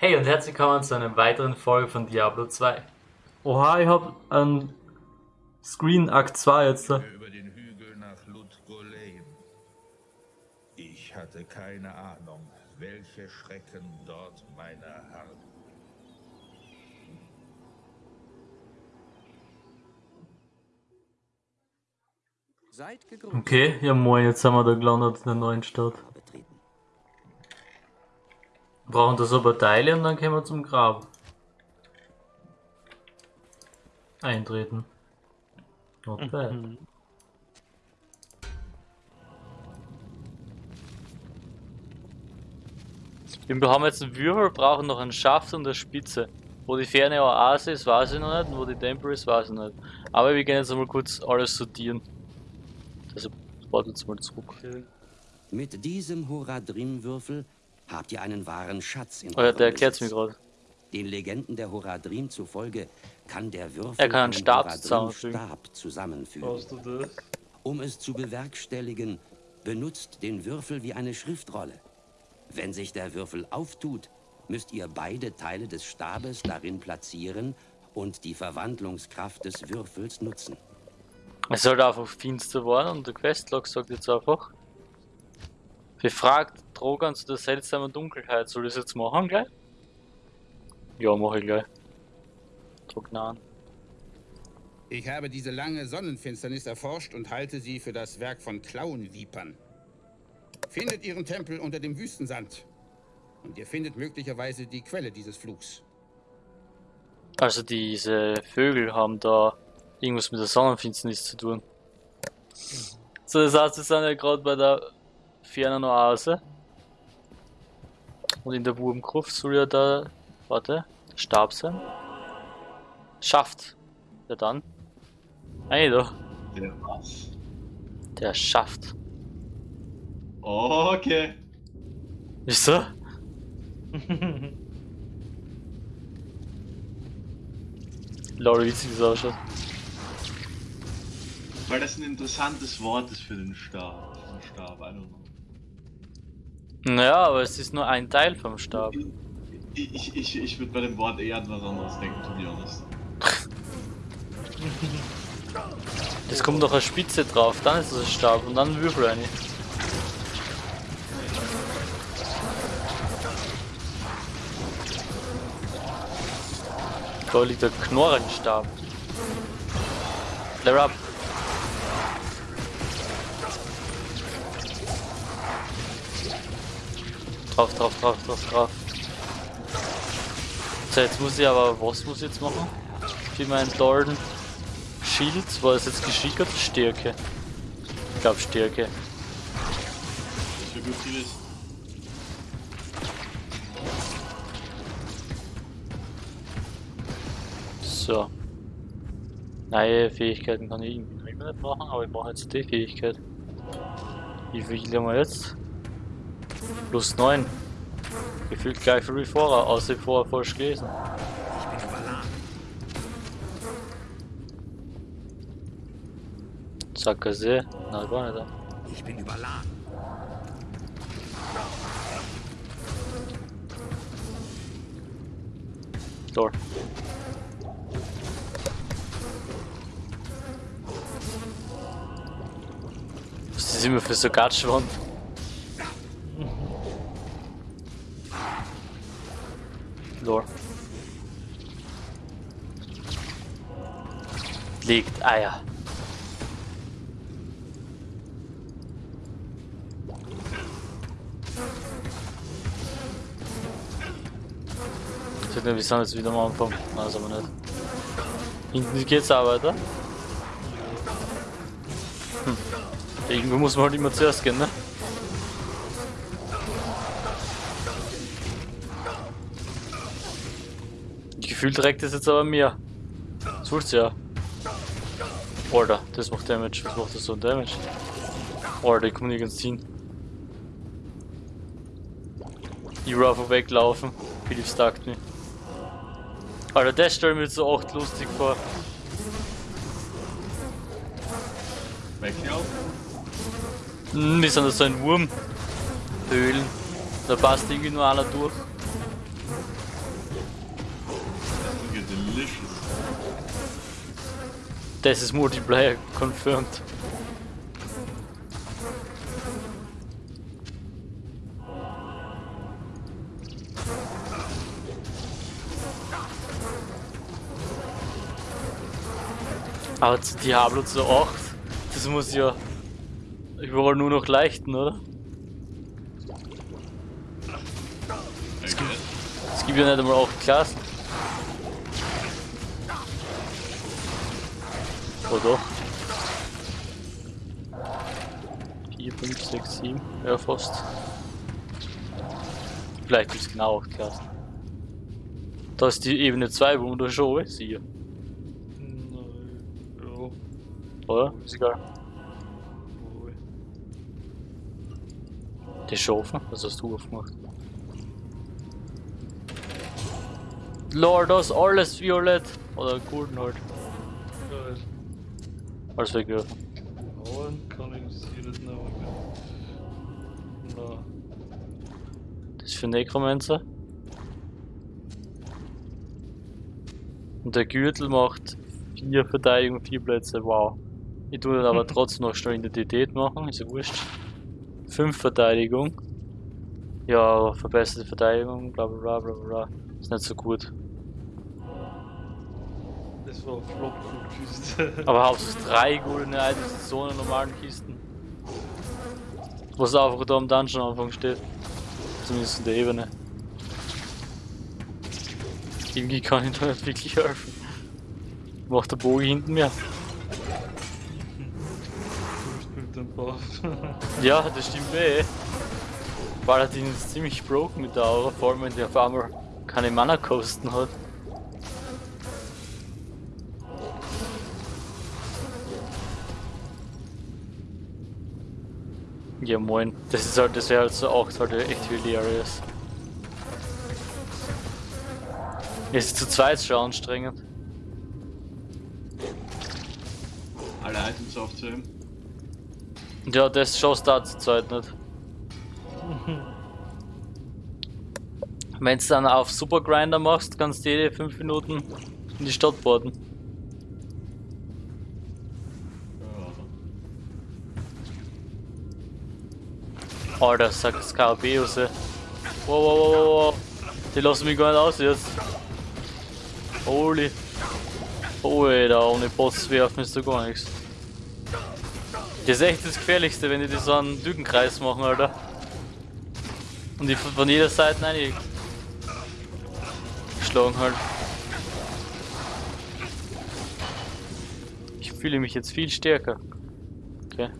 Hey und herzlich willkommen zu einer weiteren Folge von Diablo 2. Oha, ich hab ein Screen Akt 2 jetzt. da. über den Hügel nach Ludgolem. Ich hatte keine Ahnung, welche Schrecken dort meine harren. Okay, ja moin, jetzt haben wir da gelandet in der neuen Stadt. Betreten. Brauchen das aber Teile und dann können wir zum Grab. Eintreten. Not bad. Wir haben jetzt einen Würfel, brauchen noch einen Schaft und eine Spitze. Wo die ferne Oase ist, weiß ich noch nicht, und wo die Tempel ist, weiß ich nicht. Aber wir gehen jetzt einmal kurz alles sortieren. Also, warte jetzt mal zurück. Mit diesem Horadrim-Würfel habt ihr einen wahren Schatz in Oh ja, eurem der erklärt's mir gerade. Den Legenden der Horadrim zufolge kann der Würfel Er kann einen Stab. Stab zusammenfügen. du das? Um es zu bewerkstelligen, benutzt den Würfel wie eine Schriftrolle. Wenn sich der Würfel auftut, müsst ihr beide Teile des Stabes darin platzieren und die Verwandlungskraft des Würfels nutzen. Es sollte einfach finster werden und der Questlog sagt jetzt einfach. Befragt Drogan zu der seltsamen Dunkelheit. Soll ich das jetzt machen gleich? Ja, mache ich gleich. Drognan. Ich habe diese lange Sonnenfinsternis erforscht und halte sie für das Werk von Klauenvipern. Findet ihren Tempel unter dem Wüstensand. Und ihr findet möglicherweise die Quelle dieses Flugs. Also diese Vögel haben da irgendwas mit der Sonnenfinsternis zu tun. So, das heißt, wir sind ja gerade bei der fernen Oase. Und in der Wurmgruft soll ja da, warte, Stab sein. Schaft. Ja dann. Hey da. Der was? Der Schaft. Okay. Wieso? Lol, wie witzig das ausschaut. Weil das ein interessantes Wort ist für den Stab. Stab, I don't know. Naja, aber es ist nur ein Teil vom Stab. Ich, ich, ich, ich würde bei dem Wort eher an was anderes denken, to be honest. Es kommt noch eine Spitze drauf, dann ist es ein Stab und dann ein Würfel rein. Da liegt der Knorrenstab. Flare up. Drauf, drauf, drauf, drauf, drauf. So, jetzt muss ich aber, was muss ich jetzt machen? Für meinen Lorden Shield, war das jetzt Geschick oder Stärke? Ich glaube Stärke. Wäre gut gewesen. So. Neue Fähigkeiten kann ich irgendwie nicht machen, aber ich mache jetzt die Fähigkeit. Wie viel haben wir jetzt? Plus 9. Gefühlt gleich viel wie vorher, außer vorher falsch gelesen. Ich bin überladen. Sackgasse? Na, gar nicht. Ich bin überladen. Dort. Was ist immer für so Gatschwand? Lore. Legt Eier. Ich wir sind jetzt wieder am Anfang. Nein, das aber nicht. Hinten geht's auch weiter. Hm. Irgendwo muss man halt immer zuerst gehen, ne? Gefühlt trägt das jetzt aber mehr. Das willst ja. Alter, das macht Damage. Was macht das so ein Damage? Alter, ich komme nirgends hin. Ich einfach weglaufen. Philipp stackt mich. Alter, das stelle mir jetzt so echt lustig vor. Weglaufen? Hm, wir sind so ein Wurm. Höhlen. Da passt irgendwie nur einer durch. Das ist Multiplayer confirmed. Aber zu Diablo zu 8, das muss ja überall nur noch leichten, oder? Okay. Es gibt ja nicht einmal 8 Klassen. Oder doch? 4, 5, 6, 7, ja fast. Vielleicht gibt es genau 8 Klassen. Da ist die Ebene 2, wo man da schon alles sieht. Ja. Oder? Ist egal. Die ist schon offen? Was hast du aufgemacht? Lord, das ist alles violett. Oder golden halt. Alles wegwerfen. Na, Das ist für Necromancer. Und der Gürtel macht 4 Verteidigung, 4 Plätze, wow. Ich tue dann aber trotzdem noch schnell Identität machen, ist ja wurscht. 5 Verteidigung. Ja, verbesserte Verteidigung, bla bla bla bla bla. Ist nicht so gut. Das war Flop von Küste. Aber hauptsächlich 3 goldene Items in so einer normalen Kisten. Was einfach da am Dungeon Anfang steht. Zumindest in der Ebene. Irgendwie kann ich da nicht wirklich helfen. Macht der Bogen hinten mehr. Ja, das stimmt eh. Paladin ist ziemlich broken mit der Aura, vor allem wenn der auf einmal keine Mana-Kosten hat. Ja moin, das ist halt, das wäre halt so auch halt echt hilarious. Ist zu zweit schon anstrengend. Alle Items aufzuheben. Ja, das schaust du zur Zeit nicht. Wenn du dann auf Super Grinder machst, kannst du jede 5 Minuten in die Stadt boarden. Alter, sagt Skarabäus, ey. Wow, wow, wow, wow, wow. Die lassen mich gar nicht aus jetzt. Holy. Oh, da ohne Boss werfen ist da gar nichts. Das ist echt das Gefährlichste, wenn die so einen Lückenkreis machen, Alter. Und die von jeder Seite rein geschlagen halt. Ich fühle mich jetzt viel stärker. Okay.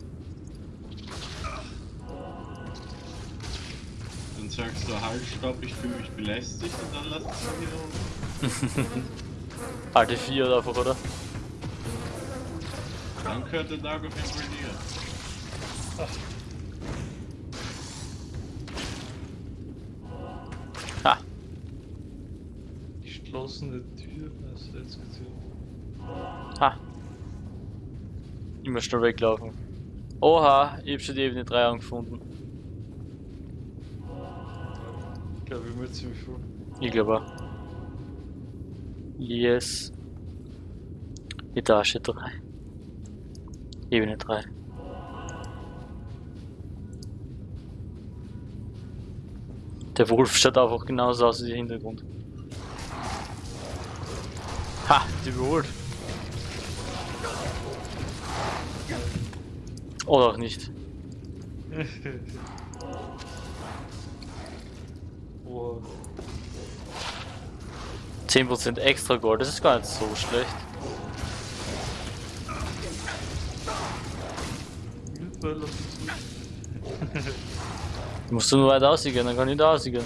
Sagst du halt, stopp, ich fühle mich belästigt und dann lass es wieder runter. Alte 4 einfach, oder? Dann gehört der Dark of Emperor dir. Ha! Geschlossene Tür, hast du jetzt gesehen? Ha! Immer schnell weglaufen. Oha, ich hab schon die Ebene 3 angefunden. Ich glaube, ich bin ziemlich voll. Ich glaube auch. Yes. Etage 3. Ebene 3. Der Wolf schaut einfach genauso aus wie der Hintergrund. Ha, die überholt. Oder auch nicht. Wow. 10% extra Gold, das ist gar nicht so schlecht. Musst du nur weit aussehen, dann kann ich da aussehen.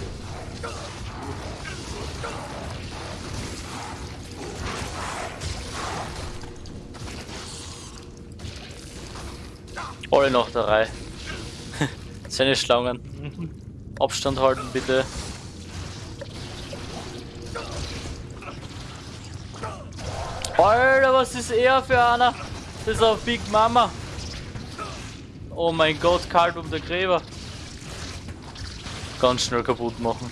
Alle noch der Reihe. Seine Schlangen. Abstand halten bitte. Was ist er für einer? Das ist eine Big Mama. Oh mein Gott, kalt um der Gräber. Ganz schnell kaputt machen.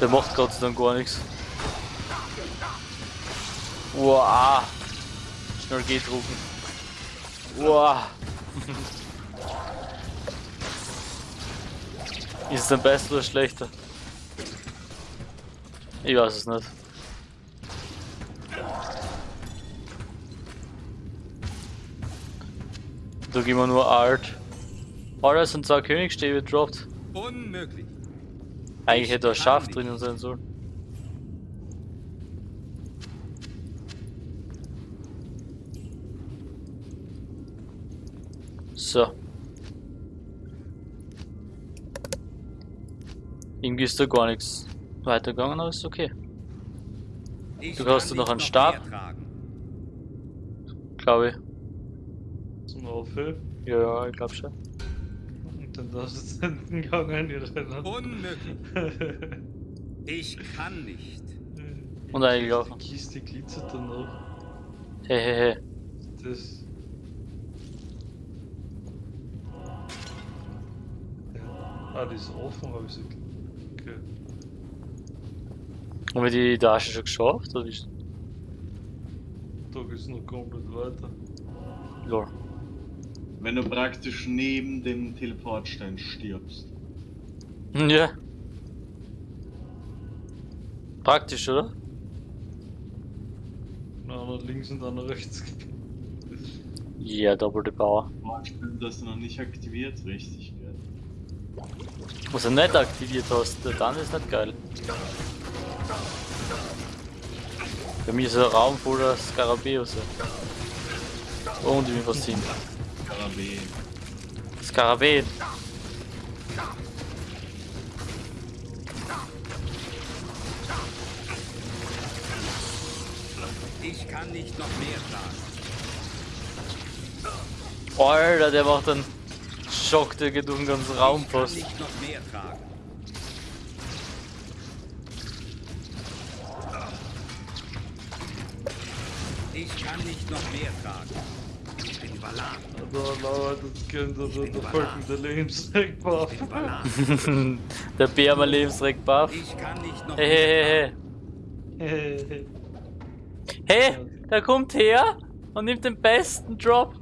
Der macht Gott sei Dank gar nichts. Wow. Schnell G drucken. Wow. Ist es denn besser oder schlechter? Ich weiß es nicht. Gehen wir nur Alt. Alter, es sind zwei Königsstäbe gedroppt. Unmöglich. Eigentlich hätte er Schaf drinnen sein sollen. So. Irgendwie ist da gar nichts weitergegangen, aber ist okay. Ich Du hast kann noch einen Stab? Glaube ich. Aufhören. Ja, ja, ich glaube schon. Und dann darfst du den Gang einrennen. Unmöglich. Ich kann nicht. Und eingelaufen. Die Kiste glitzert dann noch. Hey. Das. Ja. Ah, die ist offen, habe ich so. Okay. Haben wir die Tasche schon geschafft? Oder ist... Da geht's noch komplett weiter. Lol. Wenn du praktisch neben dem Teleportstein stirbst. Ja. Praktisch, oder? Einer links und einer rechts. Ja, Double the Power. Vorstellen, dass du noch nicht aktiviert, richtig, gell? Was du nicht aktiviert hast, dann ist nicht geil. Bei mir ist ein Raum voller Skarabäus. Und ich bin fasziniert. Karabä. Skarabäen. Ich kann nicht noch mehr tragen. Alter, der macht einen Schock, der geht durch den ganzen Raum Ich kann nicht noch mehr tragen. Ich kann nicht noch mehr tragen. Ich bin überladen. Da lauert das Kind der folgende Lebensweg Ich bin überladen. der Bär mal Lebensreck buff. Ich kann nicht noch Hey, hey, hey, hey. Hey, der kommt her und nimmt den besten Drop.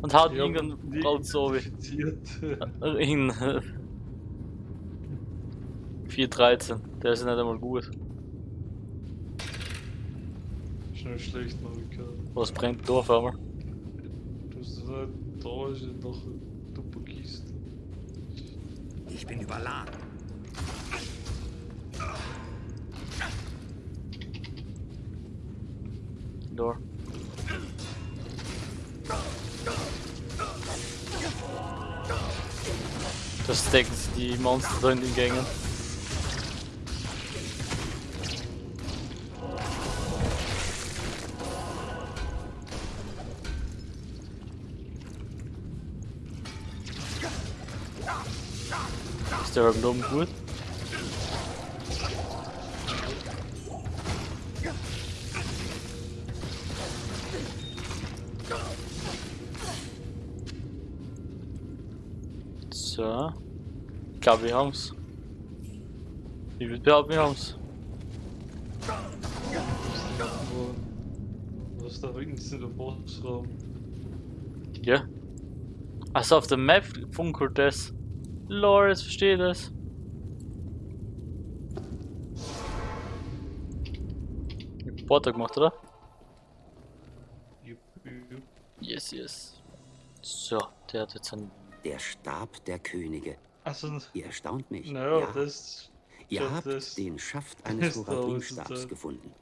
Und haut irgendeinen die Braut so wie. In 413, der ist nicht einmal gut. Schnell schlecht gehört. Was brennt da auf einmal? Ja noch eine duppe Kiste. Ich bin überladen. Da. Das stecken sie die Monster in den Gängen. Der oben gut? So. Ich glaube, wir haben's. Ich würde behaupten, wir haben's. Was da links in der Bossraum? Ja. Also auf der Map funkelt das. Jetzt verstehe das. Porter gemacht, oder? Jupp, jupp. Yes, yes. So, der hat jetzt einen. Der Stab der Könige. Also, Ihr erstaunt mich. naja, ja. das. Ihr das- habt das- den Schaft eines Horadrim-Stabs gefunden.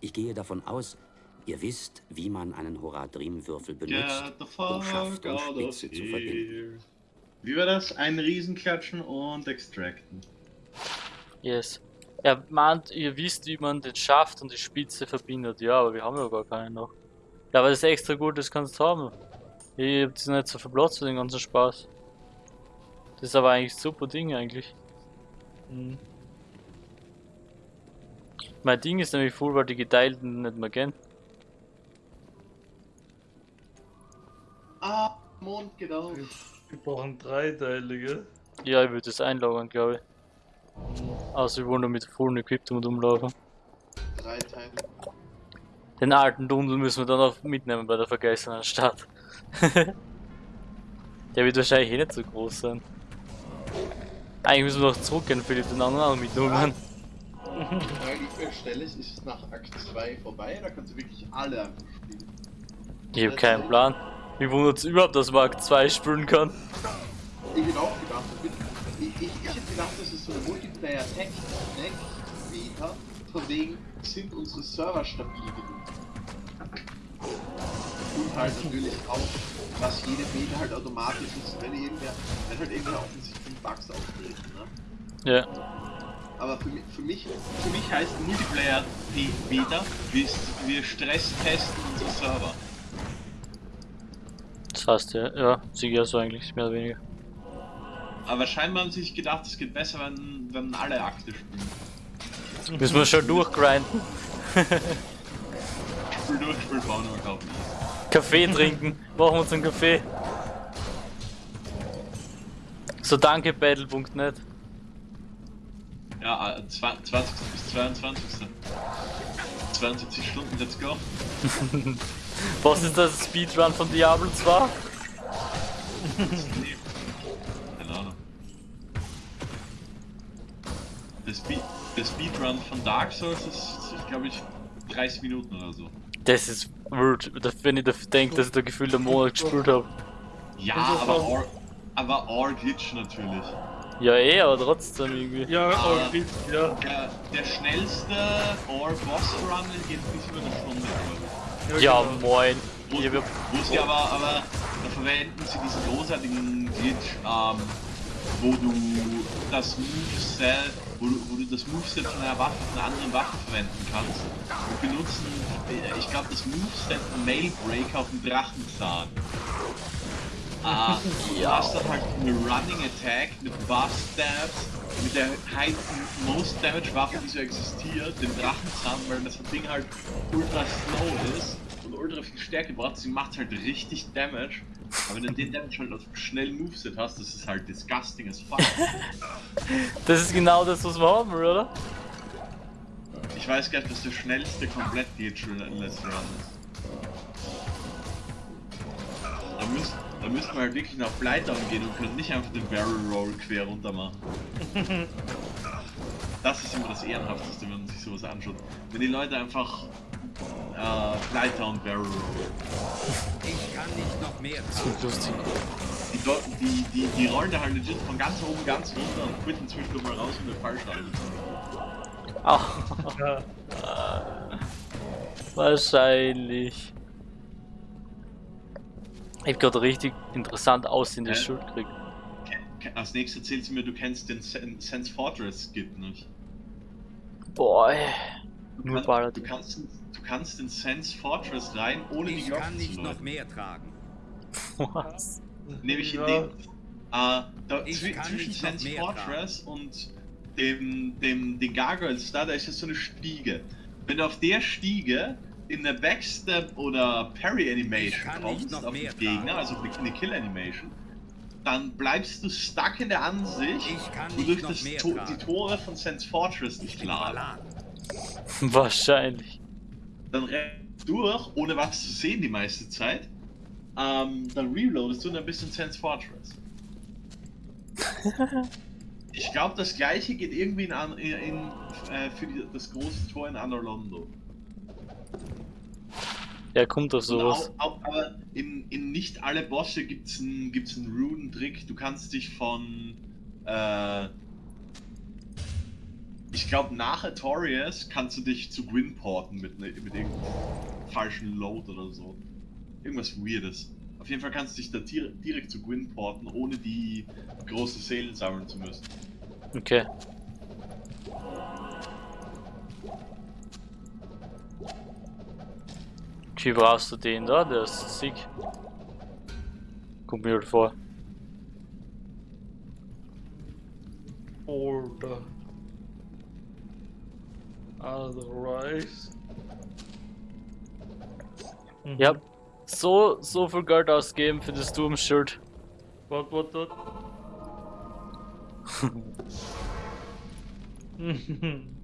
Ich gehe davon aus, ihr wisst, wie man einen Horadrim-Würfel benutzt, um Schaft und Spitze zu verbinden. Wie war das? Ein Riesenklatschen und extracten. Yes. Er meint, ihr wisst, wie man den Schaft und die Spitze verbindet. Ja, aber wir haben ja gar keinen noch. Ja, aber das ist extra gut, das kannst du haben. Ihr habt sich nicht so verplatzt für den ganzen Spaß. Das ist aber eigentlich ein super Ding eigentlich. Hm. Mein Ding ist nämlich voll, weil die geteilten nicht mehr gehen. Ah, Mond geht auf. Wir brauchen drei Teile, gell? Ja, ich würde das einlagern, glaube ich. Außer wir wollen nur mit vollen Equipment rumlaufen. Drei Teile. Den alten Dundel müssen wir dann auch mitnehmen bei der vergessenen Stadt. der wird wahrscheinlich eh nicht so groß sein. Eigentlich müssen wir noch zurückgehen, Philipp, den anderen auch mitnehmen. Eigentlich stelle ich, ist es nach Akt 2 vorbei, da kannst du wirklich alle einfach spielen. Ich habe keinen Plan. Wie wundert es überhaupt, dass man Akt 2 spielen kann? Ich bin auch gedacht, ich, ich, ich, ich hätte gedacht, das ist so eine Multiplayer-Tech-Deck, Vita, von wegen sind unsere Server stabil genug. Und halt natürlich auch, was jede Beta halt automatisch ist, wenn irgendwer, wenn halt irgendwer offensichtlich Bugs auftreten, ne? Ja. Aber für mich, für mich, Für mich heißt Multiplayer Beta, wir, wir Stresstesten unsere Server. Heißt ja, ja, sicher so eigentlich, mehr oder weniger. Aber scheinbar haben sie sich gedacht, es geht besser, wenn, wenn alle Akte spielen. Müssen wir schon durchgrinden. Spiel durch, Spiel bauen, aber glaub nicht. Kaffee trinken. Machen wir uns einen Kaffee. So danke Battle.net. Ja, äh, zwa- 20. bis 22. 72 Stunden, let's go. Was ist das Speedrun von Diablo 2? Keine Ahnung. Der, Speed, der Speedrun von Dark Souls ist, ist glaube ich, 30 Minuten oder so. Das ist weird, wenn ich da denke, dass ich da gefühlt einen Monat gespielt habe. Ja, aber Or, aber Or Glitch natürlich. Ja eh, aber trotzdem irgendwie. Ja, oh, Glitch, ja. Der, der schnellste Or Boss Run geht bis über eine Stunde, glaube Ja moin. hab, wo sie aber, aber da verwenden sie diesen großartigen Glitch, ähm, wo du das Moveset, wo du, wo du das Moveset von einer Waffe, von einer anderen Waffe verwenden kannst. Wir benutzen, äh, ich glaube, das Moveset Mailbreak auf dem Drachenzahn. Ah, du hast dann halt eine Running Attack mit Buff Stabs, mit der high, Most Damage Waffe, die so existiert, den Drachenzahn, weil das Ding halt ultra slow ist und ultra viel Stärke braucht, sie macht halt richtig Damage. Aber wenn du den Damage halt auf schnell Moveset hast, das ist halt disgusting as fuck. das ist genau das, was wir haben, oder? Ich weiß gar nicht, was der schnellste komplett in Let's Run ist. Da müsst, da müssten wir halt wirklich nach Blightdown gehen und können nicht einfach den Barrel Roll quer runter machen. Das ist immer das Ehrenhafteste, wenn man sich sowas anschaut. Wenn die Leute einfach äh, Blightdown Barrel Roll. Ich kann nicht noch mehr Das wird lustig. Die, die, die, die rollen da halt legit von ganz oben ganz runter und quitten zwischendurch mal raus, um den Fallschlag Ah, wahrscheinlich. Ich hab gerade richtig interessant aussehende Hä? Schuld gekriegt. Als nächstes erzählt sie mir, du kennst den Sen- Sense Fortress Skit nicht. Boah, ey. Du, Nur kann, du, Paladin. kannst, du kannst in Sense Fortress rein, ohne die Ich Glocke kann zu nicht noch mehr tragen. Was? Nämlich in Ja. dem, äh, da, Ich zwi kann zwischen nicht noch Sense mehr Fortress und dem, dem, den Gargoyles da, da ist ja so eine Stiege. Wenn du auf der Stiege in der Backstep oder Parry Ich Animation kann kommst noch auf den mehr Gegner, tragen. also auf eine- Kill Animation, dann bleibst du stuck in der Ansicht, Ich kann wodurch das to tragen. die Tore von Sense Fortress nicht laden. Wahrscheinlich. Dann rennst du durch, ohne was zu sehen die meiste Zeit. Ähm, dann reloadest du und dann bist du in Sense Fortress. ich glaube, das gleiche geht irgendwie in, in, in äh, für die, das große Tor in Anor Londo. Ja, kommt doch sowas. Auch, auch, aber in, in nicht alle Bosse gibt es einen gibt's einen Rune-Trick. Du kannst dich von. Äh, ich glaube, nach Artorias kannst du dich zu Gwyn porten mit, ne, mit irgendeinem falschen Load oder so. Irgendwas Weirdes. Auf jeden Fall kannst du dich da dir direkt zu Gwyn porten, ohne die große Seelen sammeln zu müssen. Okay. Wie brauchst du den da? Der ist sick. Kommt mir halt vor. Order. Otherwise. Mhm. Ja, so, so viel Geld ausgeben für das Sturmschild. What, what, what?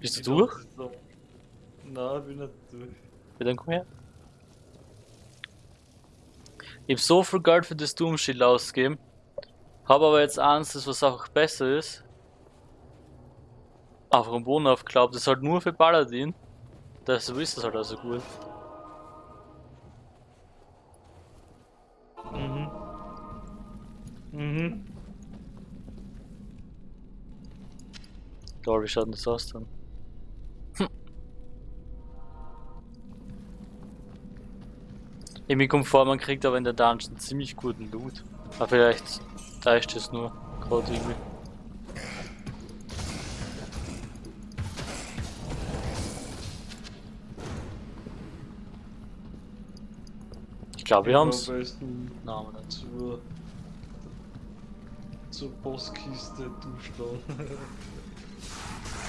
Bist du durch? So. Nein, bin nicht durch. Ja, dann komm her. Ich hab so viel Geld für das Doom Shield ausgegeben. Hab aber jetzt eins, das was auch besser ist. Am Boden aufgeklappt. Das ist halt nur für Paladin. Deshalb ist das halt also gut. Mhm. Mhm. Lol, wie schaut denn das aus dann? Hm. Irgendwie kommt vor, man kriegt aber in der Dungeon ziemlich guten Loot. Aber vielleicht täuscht es nur gerade irgendwie. Glaube, wir haben's. Am besten nicht. zur, zur Bosskiste durchschauen.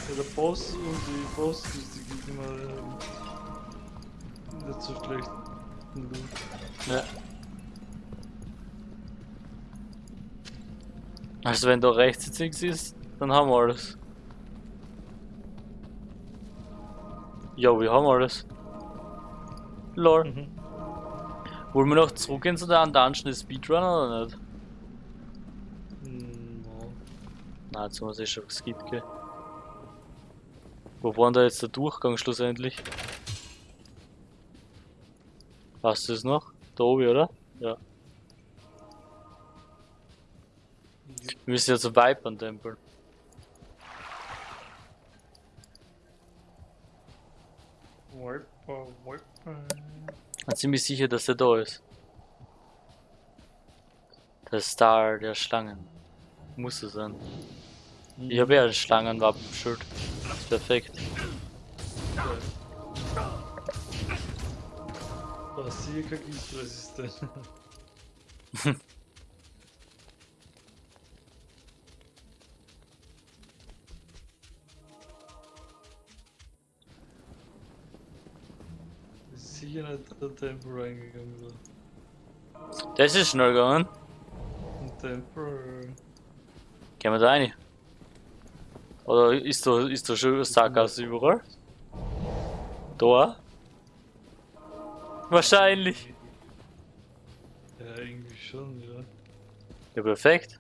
ja, der Boss und die Bosskiste gibt immer ähm, nicht so schlechten Loot. Ja. Also wenn da rechts jetzt nichts ist, dann haben wir alles. Ja, wir haben alles. Lol. Mhm. Wollen wir noch zurückgehen zu der anderen Dungeon Speedrun oder nicht? Hm, no. Nein, jetzt haben wir es eh schon geskippt, gell? Wo war denn da jetzt der Durchgang schlussendlich? Weißt du es noch? Da oben, oder? Ja. Wir müssen ja zum Vipern-Tempel. Wiper, Wiper. Ich bin ziemlich sicher, dass er da ist. Der Star der Schlangen. Muss er sein. Ich habe ja ein Schlangenwappenschild. Ist perfekt. Basilica giftresistent. Ist sicher nicht der Tempel reingegangen oder? Das ist schnell gegangen. Ein Tempel. Gehen wir da rein? Oder ist da, ist da schon Sackgasse überall? Da? Wahrscheinlich. Ja, irgendwie schon, ja. Ja, perfekt.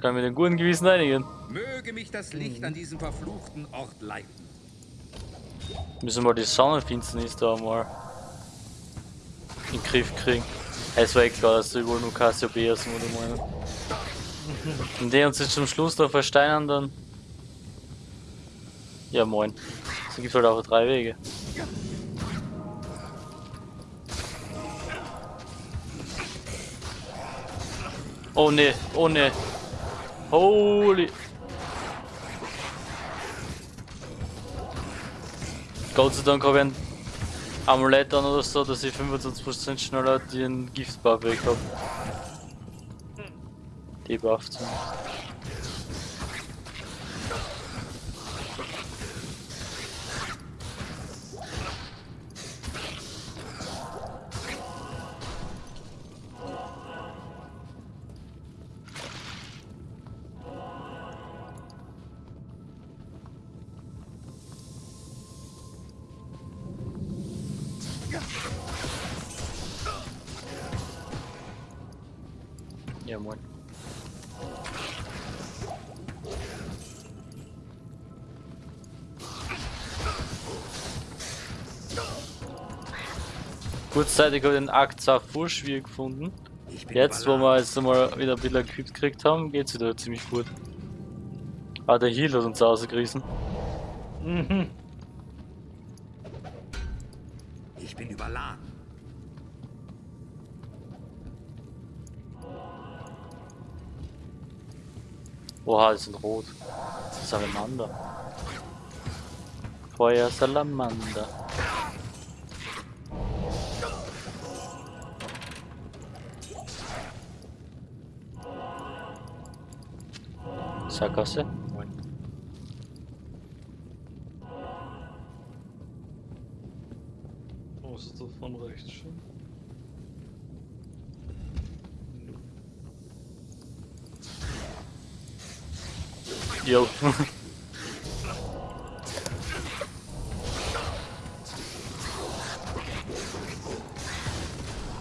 Kann mit dem guten Gewissen einigen. Möge mich das Licht an diesem verfluchten Ort leiten. Müssen wir die Sonnenfinsternis da mal in den Griff kriegen. Es war eh klar, dass da überall nur Cassiopeia sind, oder meinen. Wenn die uns jetzt zum Schluss da versteinern, dann. Ja, moin. Es gibt halt auch drei Wege. Oh ne, oh ne. Holy. Gott sei Dank habe ich ein Amulett an oder so, dass ich 25% schneller den Giftbuff weg habe. Debuff zumindest. Ja, moin. Kurzzeitig habe ich den Akt zwar voll schwierig gefunden. Jetzt, wo wir jetzt mal wieder ein bisschen equipped gekriegt haben, geht's wieder ziemlich gut. Ah, der Heal hat uns rausgerissen. Mhm. Oha, die sind rot. Ist Salamander. Feuer Salamander. Sackgasse? Yo.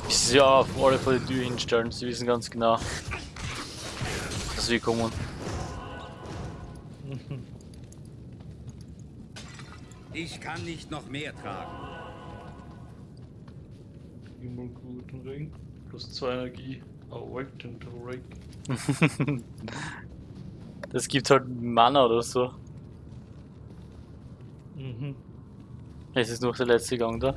ist ja auf alle vor die Tür hinstellen, sie wissen ganz genau, dass wir kommen. Ich kann nicht noch mehr tragen. Immer guten Ring. Plus 2 Energie. Awakened Ring. Das gibt halt Mana oder so. Mhm. Es ist noch der letzte Gang da.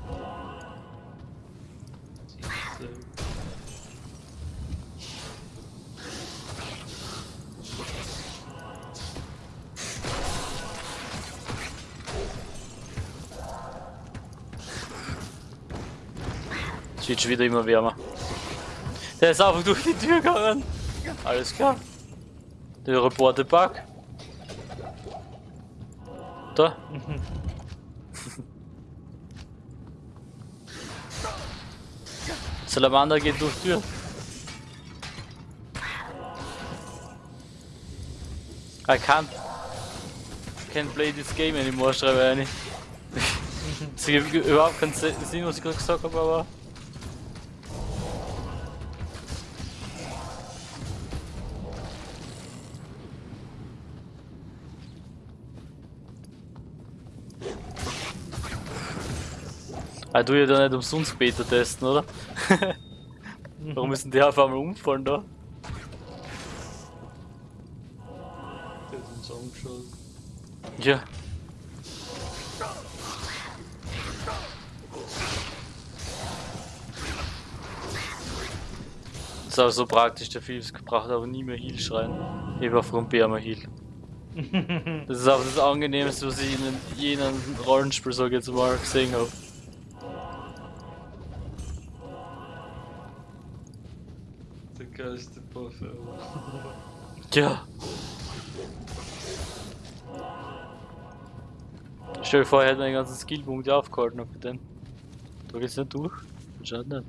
Es wird schon wieder immer wärmer. Der ist einfach durch die Tür gegangen. Alles klar. Der Reporter Bug. Da. Salamander geht durch Tür. I can't. Can't play this game anymore, schreibe ich eine. Es gibt überhaupt keinen Sinn, was ich gerade gesagt habe, aber. Ah, du ja da nicht umsonst Beta testen, oder? Warum denn der auf einmal umfallen da? Der hat uns angeschaut. Ja. Das ist auch so praktisch, der Philips gebracht, aber nie mehr Heal schreien. Ich war vom Bärmer Heal. Das ist auch das Angenehmste, was ich in jenem Rollenspiel, sag ich jetzt mal, gesehen habe. Ja. Stell dir vor, er hätte einen ganzen Skillpunkt aufgehalten auf den. Da geht's nicht durch. Schaut nicht.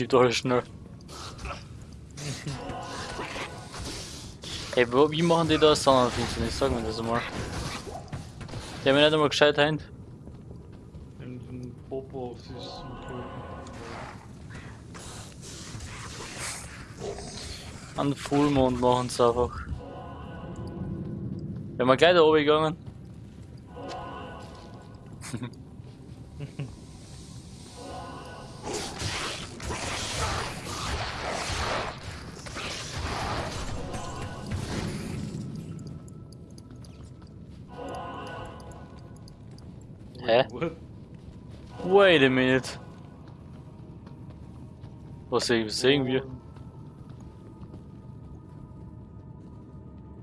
Alles schnell. Hey, wo, wie machen die das Sonnenfinsternis? Sag mir das einmal. Die haben mich nicht einmal gescheit heint. In den Popo-Office und An Fullmond machen sie einfach. Wenn wir gleich da oben gegangen. Hä? What? Wait a minute. Was sehen, wir?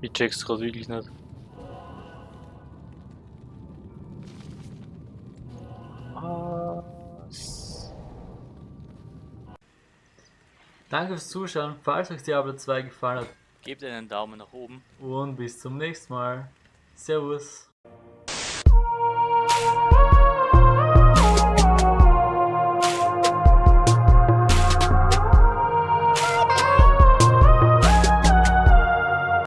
Ich check's gerade wirklich nicht. Was? Danke fürs Zuschauen. Falls euch Diablo 2 gefallen hat, gebt einen Daumen nach oben und bis zum nächsten Mal. Servus.